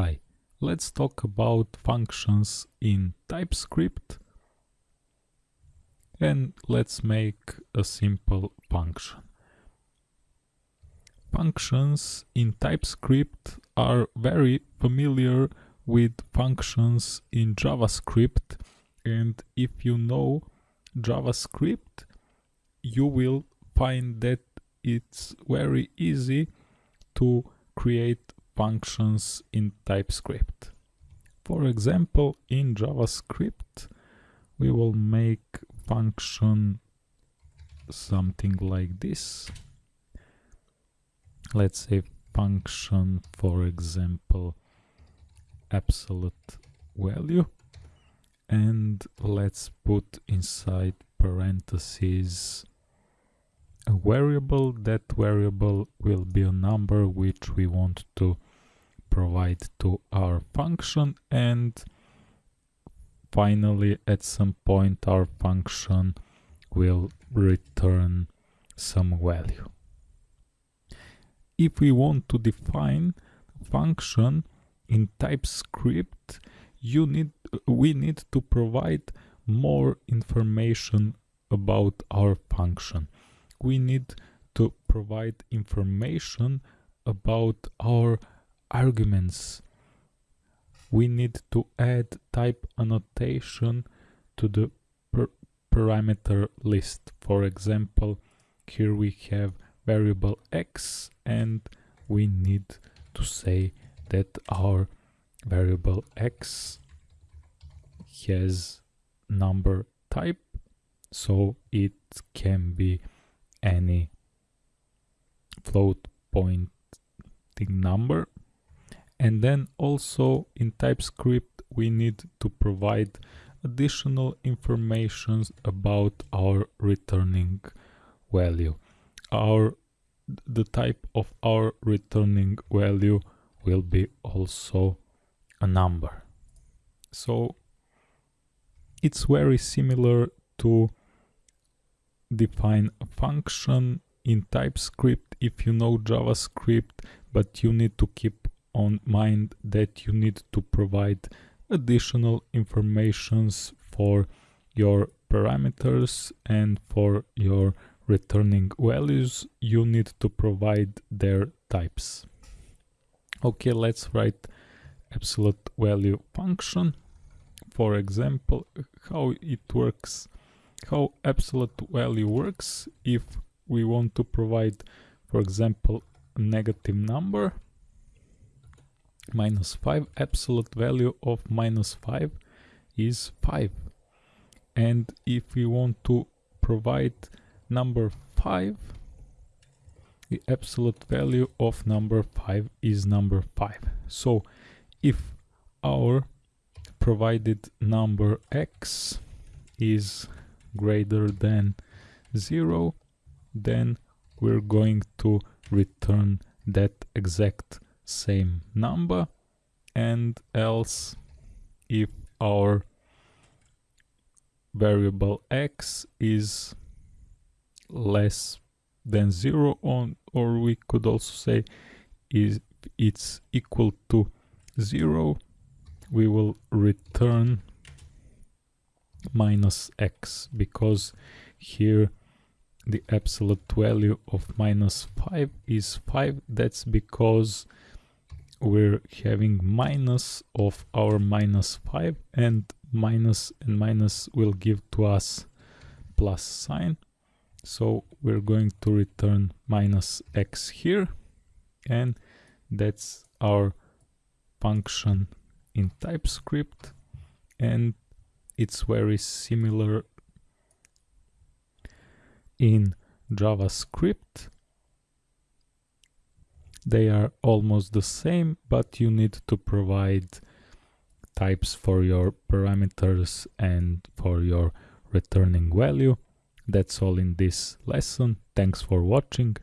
Hi, let's talk about functions in TypeScript and let's make a simple function. Functions in TypeScript are very familiar with functions in JavaScript and if you know JavaScript you will find that it's very easy to create functions in TypeScript. For example, in JavaScript, we will make function something like this. Let's say function, for example, absolute value. And let's put inside parentheses a variable. That variable will be a number which we want to provide to our function and finally at some point our function will return some value. If we want to define function in TypeScript, you need we need to provide more information about our function. We need to provide information about our arguments. We need to add type annotation to the per parameter list. For example here we have variable x and we need to say that our variable x has number type so it can be any float pointing number and then also in TypeScript we need to provide additional information about our returning value. Our the type of our returning value will be also a number. So it's very similar to define a function in TypeScript if you know JavaScript, but you need to keep on mind that you need to provide additional informations for your parameters and for your returning values. You need to provide their types. Okay let's write absolute value function. For example how it works. How absolute value works if we want to provide for example a negative number minus 5 absolute value of minus 5 is 5 and if we want to provide number 5 the absolute value of number 5 is number 5 so if our provided number x is greater than 0 then we're going to return that exact same number. And else if our variable x is less than 0 on or we could also say is it's equal to 0 we will return minus x because here the absolute value of minus 5 is 5 that's because we're having minus of our minus 5 and minus and minus will give to us plus sign. So we're going to return minus x here and that's our function in TypeScript and it's very similar in JavaScript they are almost the same, but you need to provide types for your parameters and for your returning value. That's all in this lesson. Thanks for watching.